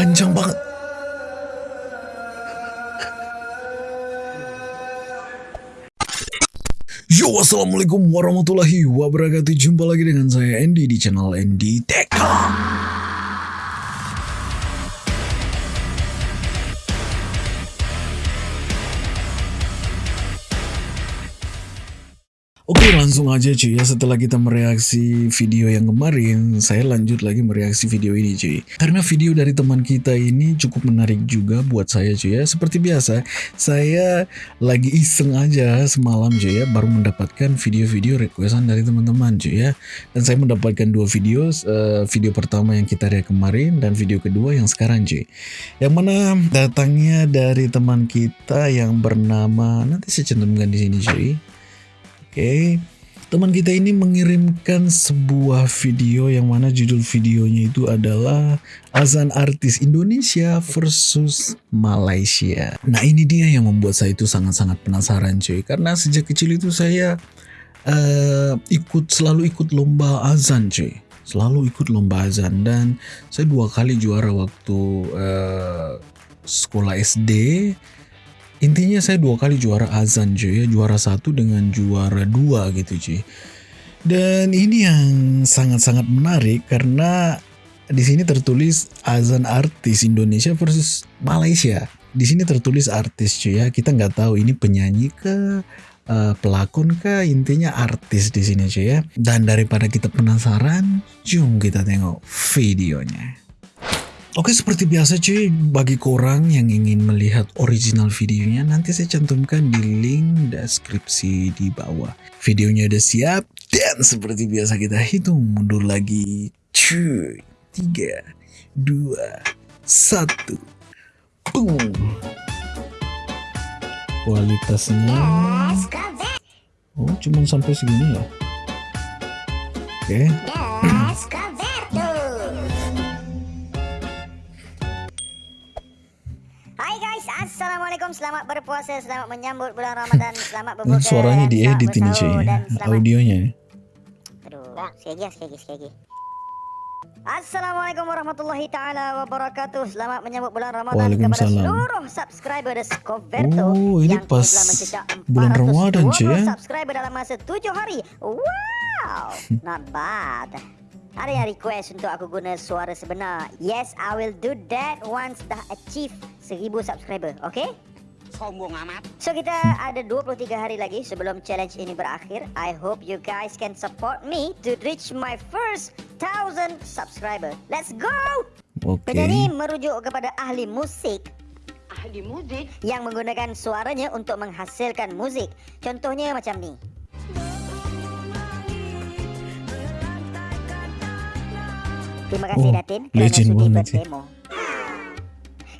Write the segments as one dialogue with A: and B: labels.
A: Panjang banget. Yo, assalamualaikum warahmatullahi wabarakatuh. Jumpa lagi dengan saya Andy di channel Andy Tech. Oke langsung aja cuy ya. Setelah kita mereaksi video yang kemarin saya lanjut lagi mereaksi video ini cuy. Karena video dari teman kita ini cukup menarik juga buat saya cuy ya. Seperti biasa saya lagi iseng aja semalam cuy ya baru mendapatkan video-video requestan dari teman-teman cuy ya. Dan saya mendapatkan dua video uh, video pertama yang kita react kemarin dan video kedua yang sekarang cuy. Yang mana datangnya dari teman kita yang bernama nanti saya cantumkan di sini cuy Oke, teman kita ini mengirimkan sebuah video yang mana judul videonya itu adalah azan artis Indonesia versus Malaysia. Nah ini dia yang membuat saya itu sangat-sangat penasaran cuy, karena sejak kecil itu saya uh, ikut selalu ikut lomba azan cuy, selalu ikut lomba azan. Dan saya dua kali juara waktu uh, sekolah SD Intinya saya dua kali juara azan cuy ya, juara satu dengan juara dua gitu cuy. Dan ini yang sangat-sangat menarik karena di sini tertulis azan artis Indonesia versus Malaysia. Di sini tertulis artis cuy ya, kita nggak tahu ini penyanyi ke uh, pelakon ke intinya artis di sini cuy ya. Dan daripada kita penasaran, jom kita tengok videonya. Oke seperti biasa cuy, bagi korang yang ingin melihat original videonya nanti saya cantumkan di link deskripsi di bawah. Videonya udah siap dan seperti biasa kita hitung mundur lagi. Cuy, 3, 2, 1. Boom. Kualitasnya Oh, cuma sampai segini ya. Oke. Okay.
B: Assalamualaikum, selamat berpuasa, selamat menyambut bulan Ramadan, selamat berbuka.
A: Suaranya diedit ini cuy, audionya.
B: Aduh, sekali lagi, sekali lagi, sekali lagi. Assalamualaikum warahmatullahi taala wabarakatuh. Selamat menyambut bulan Ramadan kepada seluruh subscriber Discoverto
A: oh, ini
B: yang
A: pas bulan Ramadan cuy ya.
B: Subscriber dalam masa 7 hari. Wow, not bad. Ada yang request untuk aku guna suara sebenar. Yes, I will do that once dah achieve 1000 subscriber, okay? Sombong amat. So kita ada 23 hari lagi sebelum challenge ini berakhir. I hope you guys can support me to reach my first 1000 subscriber. Let's go!
A: Okay.
B: Penyanyi merujuk kepada ahli musik
C: ahli musik
B: yang menggunakan suaranya untuk menghasilkan musik. Contohnya macam ni. Terima kasih oh, Datin kerana sudi berdemo.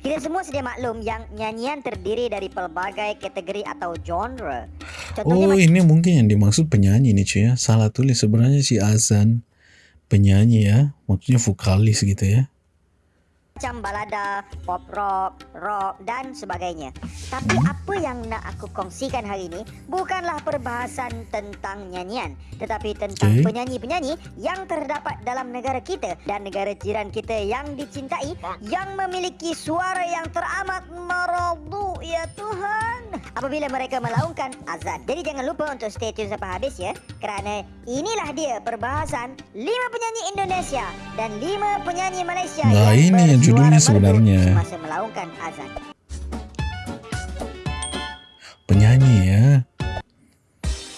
B: Kita semua sedia maklum yang nyanyian terdiri dari pelbagai kategori atau genre.
A: Contohnya oh, ini mungkin yang dimaksud penyanyi nih cuy ya. Salah tulis sebenarnya si Azan penyanyi ya, maksudnya vokalis gitu ya
B: macam balada, pop rock, rock dan sebagainya. Tapi apa yang nak aku kongsikan hari ini bukanlah perbahasan tentang nyanyian, tetapi tentang penyanyi-penyanyi yang terdapat dalam negara kita dan negara jiran kita yang dicintai yang memiliki suara yang teramat merdu ya Tuhan. Apabila mereka melaungkan azan. Jadi jangan lupa untuk stay tune sampai habis ya kerana inilah dia perbahasan 5 penyanyi Indonesia dan 5 penyanyi Malaysia
A: nah,
B: yang
A: ini yang judulnya sebenarnya penyanyi ya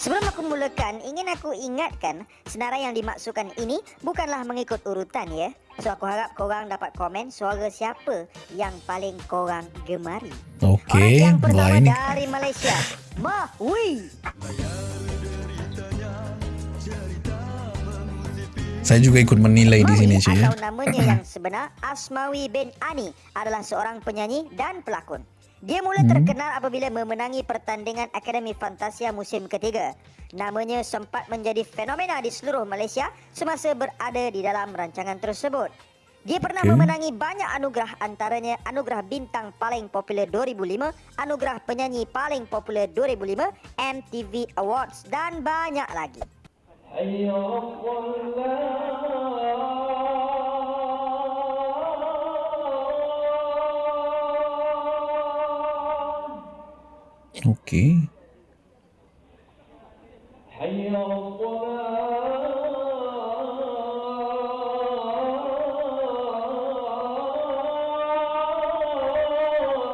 B: Sebelum aku mulakan, ingin aku ingatkan senarai yang dimaksudkan ini bukanlah mengikut urutan ya. So aku harap korang dapat komen suara siapa yang paling korang gemari.
A: Okey,
B: Orang yang pertama dari Malaysia, Mahwi.
A: Saya juga ikut menilai di sini cuy ya.
B: Atau namanya yang sebenar Asmawi bin Ani adalah seorang penyanyi dan pelakon. Dia mula hmm. terkenal apabila memenangi pertandingan Akademi Fantasia musim ketiga. Namanya sempat menjadi fenomena di seluruh Malaysia semasa berada di dalam rancangan tersebut. Dia pernah okay. memenangi banyak anugerah antaranya anugerah bintang paling popular 2005, anugerah penyanyi paling popular 2005, MTV Awards dan banyak lagi.
A: Oke. Okay.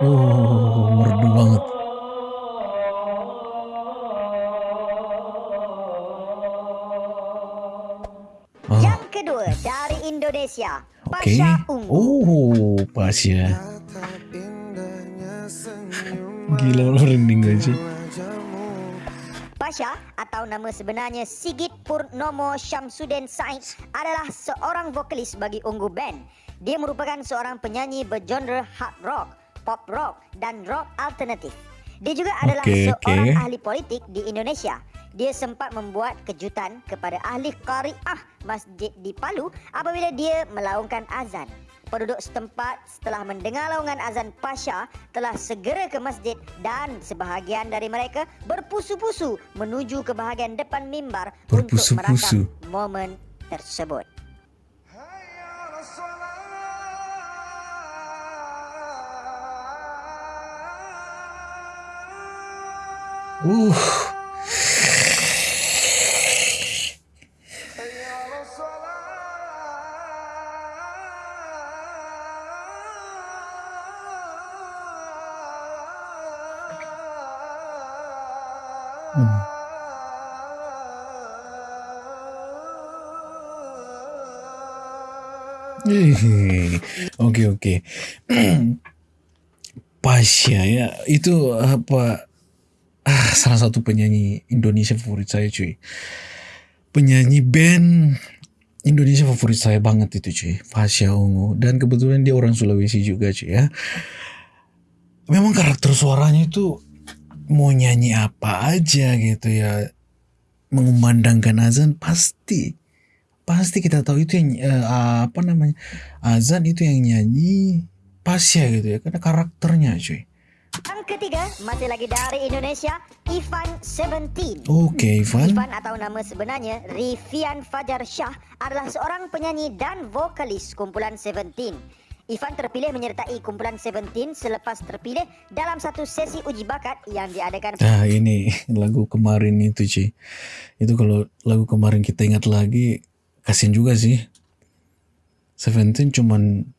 A: Oh, merdu banget.
B: Pasha Ungu.
A: Oh, Pasya. Gila lo merinding gak sih?
B: Pasha atau nama sebenarnya Sigit Purnomo Syamsuddin Said adalah seorang vokalis bagi Ungu Band. Dia merupakan seorang penyanyi bergenre hard rock, pop rock, dan rock alternatif. Dia juga adalah
A: Oke,
B: seorang
A: oke.
B: ahli politik di Indonesia. Dia sempat membuat kejutan kepada ahli qariah masjid di Palu apabila dia melaungkan azan. Penduduk setempat setelah mendengar laungan azan Pasha telah segera ke masjid dan sebahagian dari mereka berpusu-pusu menuju ke bahagian depan mimbar untuk merakam momen tersebut.
A: Uh, eh, oke oke. Pasya ya, itu apa? Ah, salah satu penyanyi Indonesia favorit saya cuy. Penyanyi band Indonesia favorit saya banget itu cuy. Pasya Ungu. Dan kebetulan dia orang Sulawesi juga cuy ya. Memang karakter suaranya itu mau nyanyi apa aja gitu ya. Mengumandangkan azan pasti. Pasti kita tahu itu yang eh, apa namanya azan itu yang nyanyi Pasya gitu ya. Karena karakternya cuy.
B: Yang ketiga, masih lagi dari Indonesia, Ivan Seventeen.
A: Oke Ivan.
B: Ivan atau nama sebenarnya Rifian Fajar Shah adalah seorang penyanyi dan vokalis kumpulan Seventeen. Ivan terpilih menyertai kumpulan Seventeen selepas terpilih dalam satu sesi uji bakat yang diadakan
A: Nah ini lagu kemarin itu Ci. Itu kalau lagu kemarin kita ingat lagi kasian juga sih. Seventeen cuman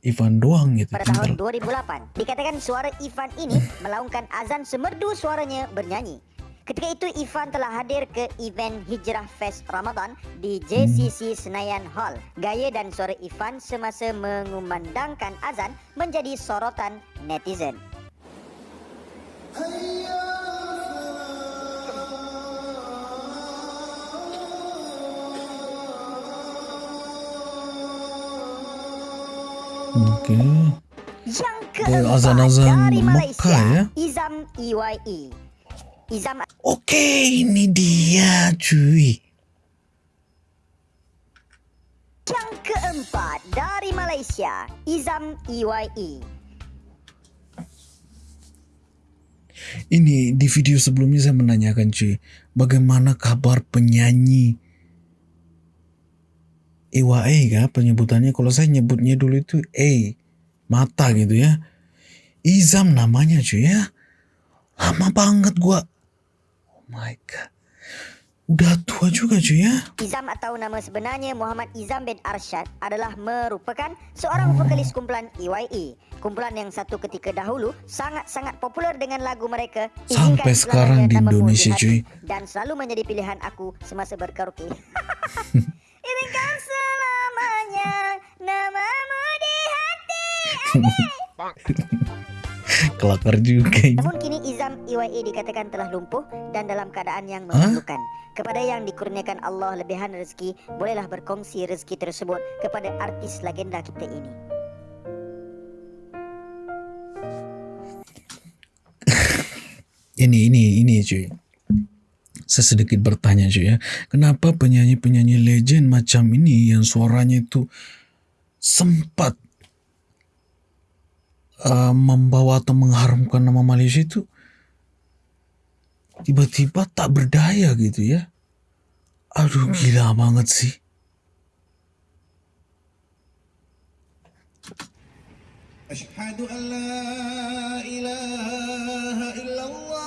A: Ivan doang gitu.
B: pada tahun 2008. Dikatakan suara Ivan ini melaungkan azan semerdu suaranya bernyanyi. Ketika itu Ivan telah hadir ke event Hijrah Fest Ramadan di JCC Senayan Hall. Gaya dan suara Ivan semasa mengumandangkan azan menjadi sorotan netizen.
A: Oke.
B: Yang keempat
A: azan-azan
B: dari Malaysia,
A: Mekah ya?
B: Izam EYE. Izam
A: Oke ini dia cuy.
B: yang keempat dari Malaysia, Izam EYE.
A: Ini di video sebelumnya saya menanyakan cuy. Bagaimana kabar penyanyi EYE kah penyebutannya? Kalau saya nyebutnya dulu itu E. Mata gitu ya. Izam namanya cuy ya. Lama banget gua. My god. Udah tua juga cuy ya.
B: Izam atau nama sebenarnya Muhammad Izam bin Arsyad adalah merupakan seorang vokalis kumpulan EYE. Kumpulan yang satu ketika dahulu sangat-sangat popular dengan lagu mereka
A: Sampai sekarang di Indonesia, cuy.
B: Dan selalu menjadi pilihan aku semasa berkaraoke. Izinkan selamanya namamu di hati.
A: Kelakar juga ini.
B: Namun kini Izam EYE dikatakan telah lumpuh dan dalam keadaan yang memalukan. Kepada yang dikurniakan Allah lebihan rezeki, bolehlah berkongsi rezeki tersebut kepada artis legenda kita ini.
A: Ini ini ini cuy. Saya sedikit bertanya cuy ya. Kenapa penyanyi-penyanyi legend macam ini yang suaranya itu sempat uh, membawa atau mengharumkan nama Malaysia itu tiba-tiba tak berdaya gitu ya. Aduh gila banget sih.
D: أشهد أن لا إله إلا الله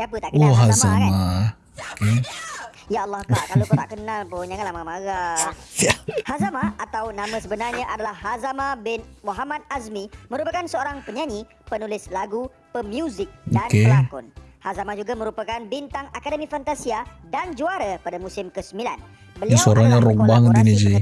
B: Siapa tak kenal
A: Wah
B: Hazama kan?
A: sama. Oke.
B: Ya Allah kak, kalau kau tak kenal pun janganlah marah-marah. Hazama atau nama sebenarnya adalah Hazama bin Muhammad Azmi merupakan seorang penyanyi, penulis lagu, pemuzik dan
A: Okey.
B: pelakon. Hazama juga merupakan bintang Akademi Fantasia dan juara pada musim ke-9. Beliau
A: suaranya rock banget ini, Ji.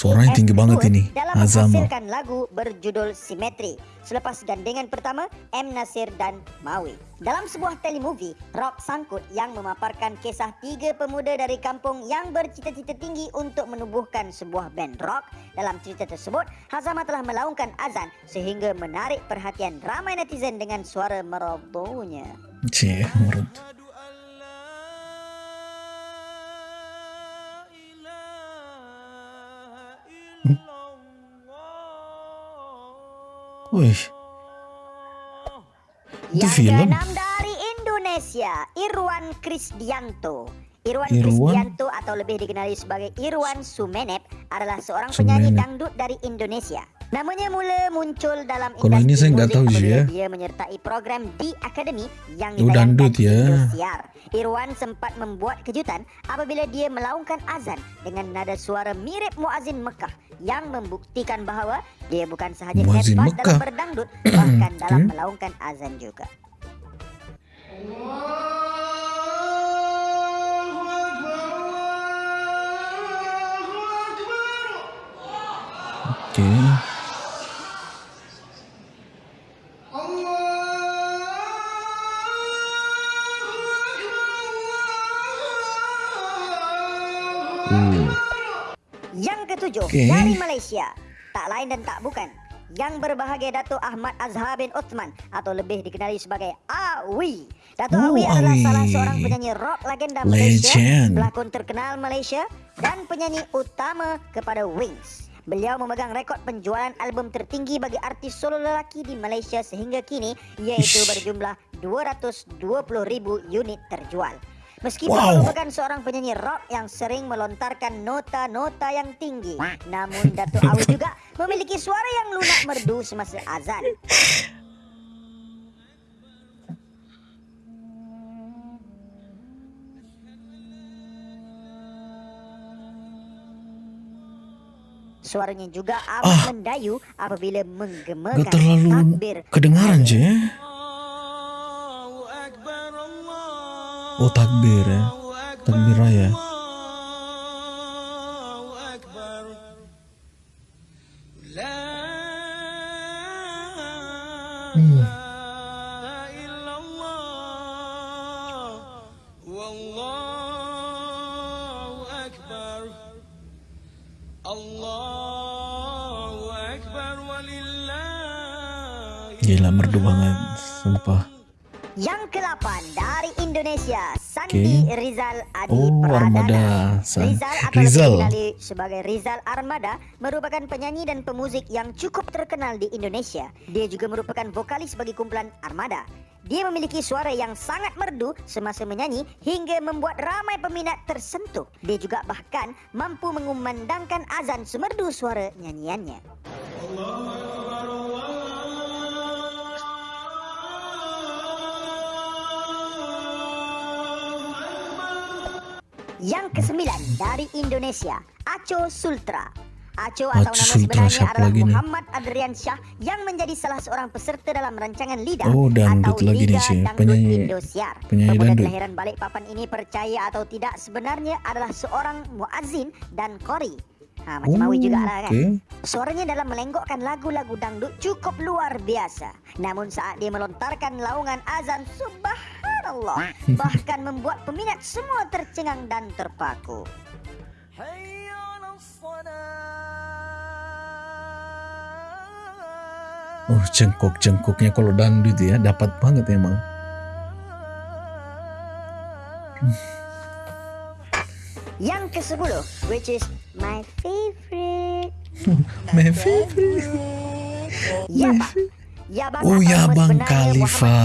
A: Suaranya tinggi banget ini,
B: menghasilkan lagu berjudul Simetri selepas gandengan pertama M Nasir dan Mawi. Dalam sebuah telemovie, Rock Sangkut yang memaparkan kisah tiga pemuda dari kampung yang bercita-cita tinggi untuk menubuhkan sebuah band rock. Dalam cerita tersebut, Hazama telah melaungkan azan sehingga menarik perhatian ramai netizen dengan suara merdunya.
A: Cih, Wih, Itu
B: Yang
A: film?
B: keenam dari Indonesia, Irwan Krisdianto. Irwan,
A: Irwan?
B: Krisdianto atau lebih dikenali sebagai Irwan Sumenep adalah seorang penyanyi
A: Sumenep.
B: dangdut dari Indonesia. Namanya mula muncul dalam
A: Kalau ini saya nggak tahu,
B: apabila
A: ya.
B: Dia menyertai program di Akademi yang
A: Oh,
B: ditayangkan
A: dangdut,
B: di
A: ya.
B: Indosiar. Irwan sempat membuat kejutan apabila dia melaungkan azan dengan nada suara mirip muazin Mekah yang membuktikan bahawa dia bukan sahaja hebat
A: Mekah.
B: dalam berdangdut bahkan dalam
A: Okey.
B: melaungkan azan juga.
A: Uh, Okey.
B: dari Malaysia, tak lain dan tak bukan yang berbahagia Datuk Ahmad Azhar bin Uthman atau lebih dikenali sebagai Awi. Datuk
A: Oh,
B: Awi adalah
A: Awi.
B: salah seorang penyanyi rock legenda Malaysia, pelakon terkenal Malaysia dan penyanyi utama kepada Wings. Beliau memegang rekod penjualan album tertinggi bagi artis solo lelaki di Malaysia sehingga kini iaitu
A: Ish.
B: berjumlah 220,000 unit terjual. Meskipun
A: Wow.
B: merupakan seorang penyanyi rock yang sering melontarkan nota-nota yang tinggi, namun Datuk Awi juga memiliki suara yang lunak merdu semasa azan. Suaranya juga amat
A: Ah.
B: mendayu apabila menggemakan
A: gak terlalu
B: takbir.
A: kedengaran je. Oh takbir ya, takbir raya. Hmm. Gila merdu banget, sumpah.
B: Yang ke-8 dari Indonesia, Sandi
A: Oke.
B: Rizal Adi
A: Oh,
B: Pradana.
A: Armada. San-
B: Rizal atau
A: Rizal.
B: dikenali sebagai Rizal Armada merupakan penyanyi dan pemuzik yang cukup terkenal di Indonesia. Dia juga merupakan vokalis bagi kumpulan Armada. Dia memiliki suara yang sangat merdu semasa menyanyi hingga membuat ramai peminat tersentuh. Dia juga bahkan mampu mengumandangkan azan semerdu suara nyanyiannya. Yang kesembilan dari Indonesia, Aco Sultra. Aco atau
A: Aco
B: nama
A: Sultra,
B: sebenarnya adalah
A: lagi?
B: Muhammad Adrian Syah yang menjadi salah seorang peserta dalam rancangan LIDA
A: Oh, dangdut
B: atau
A: lagi ni,
B: Liga
A: Cik.
B: Dangdut
A: Penyanyi-
B: Indosiar.
A: penyanyi
B: Pemuda
A: dangdut.
B: kelahiran Balikpapan ini percaya atau tidak sebenarnya adalah seorang muazzin dan qori. Ha, macam Awi juga lah kan.
A: oke.
B: Suaranya dalam melenggokkan lagu-lagu dangdut cukup luar biasa. Namun saat dia melontarkan laungan azan, subhanallah, bahkan membuat peminat semua tercengang dan terpaku.
A: Oh cengkok-cengkoknya kalau dangdut ya dapat banget emang.
B: Yang ke-10, which is my favorite.
A: My favorite.
B: Ya, Pak. Yabang
A: Oh, Yabang
B: sebenarnya
A: Khalifa.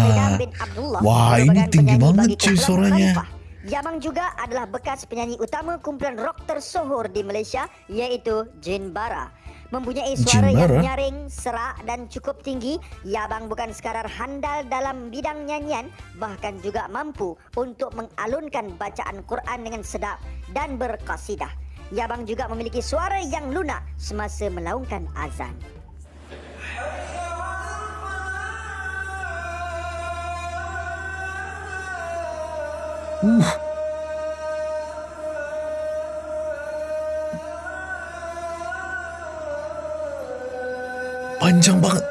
A: Wah, ini tinggi banget cuy suaranya.
B: Yabang juga adalah bekas penyanyi utama kumpulan rock tersohor di Malaysia iaitu Jin Bara. Mempunyai suara
A: Jin Bara?
B: yang nyaring, serak dan cukup tinggi, Yabang bukan sekadar handal dalam bidang nyanyian, bahkan juga mampu untuk mengalunkan bacaan Quran dengan sedap dan berkasidah. Yabang juga memiliki suara yang lunak semasa melaungkan azan.
A: Uh. Panjang banget.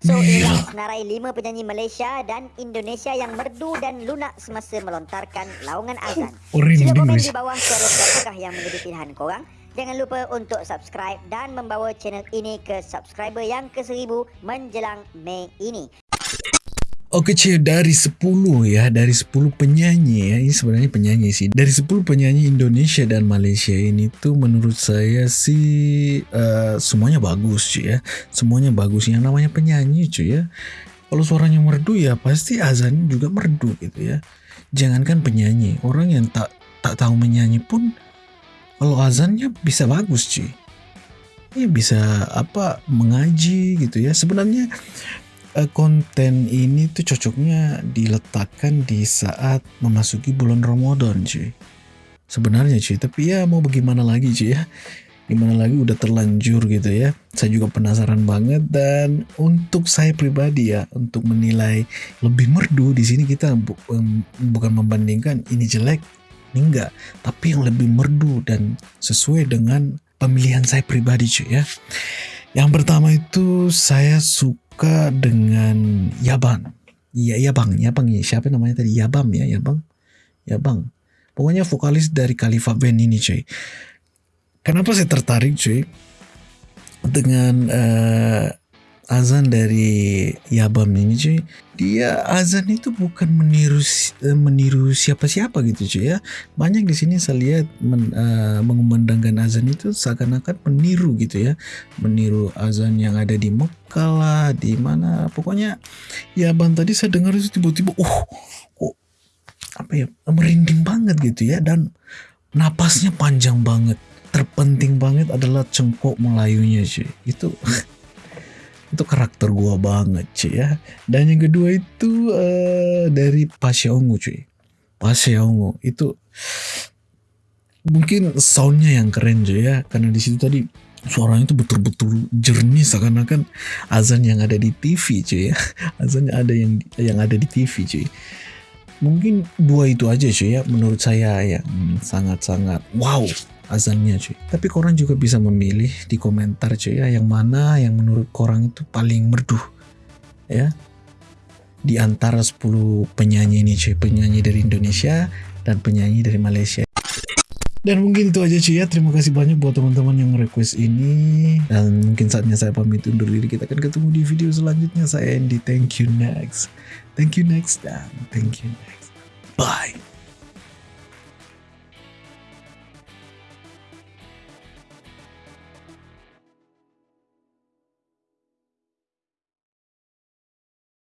B: So inilah senarai lima penyanyi Malaysia dan Indonesia yang merdu dan lunak semasa melontarkan laungan azan.
A: Oh,
B: Sila komen di bawah suara siapakah yang menjadi pilihan korang. Jangan lupa untuk subscribe dan membawa channel ini ke subscriber yang ke seribu menjelang Mei ini.
A: Oke cuy, dari 10 ya, dari 10 penyanyi ya, ini sebenarnya penyanyi sih. Dari 10 penyanyi Indonesia dan Malaysia ini tuh menurut saya sih eh, semuanya bagus cuy ya. Semuanya bagus yang namanya penyanyi cuy ya. Kalau suaranya merdu ya pasti azan juga merdu gitu ya. Jangankan penyanyi, orang yang tak tak tahu menyanyi pun kalau azannya bisa bagus cuy. Ya bisa apa mengaji gitu ya. Sebenarnya eh, konten ini tuh cocoknya diletakkan di saat memasuki bulan Ramadan cuy. Sebenarnya cuy, tapi ya mau bagaimana lagi cuy ya. Gimana lagi udah terlanjur gitu ya. Saya juga penasaran banget dan untuk saya pribadi ya untuk menilai lebih merdu di sini kita bu- bukan membandingkan ini jelek, ini enggak, tapi yang lebih merdu dan sesuai dengan pemilihan saya pribadi cuy ya. Yang pertama itu saya suka dengan Yabang. Iya, Yabang, Yabang ya. Siapa namanya tadi? Yabam ya, Yabang. Yabang. Pokoknya vokalis dari Khalifa Band ini, cuy. Kenapa saya tertarik, cuy? Dengan eh, azan dari Yabam ini, cuy. Dia azan itu bukan meniru eh, meniru siapa-siapa gitu, cuy ya. Banyak di sini saya lihat men, eh, mengumandangkan azan itu seakan-akan meniru gitu ya meniru azan yang ada di Mekah di mana pokoknya ya bang tadi saya dengar itu tiba-tiba, uh, kok apa ya merinding banget gitu ya dan napasnya panjang banget. Terpenting banget adalah cengkok Melayunya cuy. Itu itu karakter gua banget cuy ya. Dan yang kedua itu eh, dari Pasha Ungu cuy. Pasha Ungu itu mungkin soundnya yang keren cuy ya karena di situ tadi suaranya itu betul-betul jernih seakan-akan azan yang ada di TV cuy ya azan ada yang yang ada di TV cuy mungkin dua itu aja cuy ya menurut saya yang sangat-sangat wow azannya cuy tapi korang juga bisa memilih di komentar cuy ya yang mana yang menurut korang itu paling merdu ya di antara 10 penyanyi ini cuy penyanyi dari Indonesia dan penyanyi dari Malaysia dan mungkin itu aja cuy ya. Terima kasih banyak buat teman-teman yang request ini. Dan mungkin saatnya saya pamit undur diri. Kita akan ketemu di video selanjutnya. Saya Andy. Thank you next. Thank you next dan thank you next. Bye.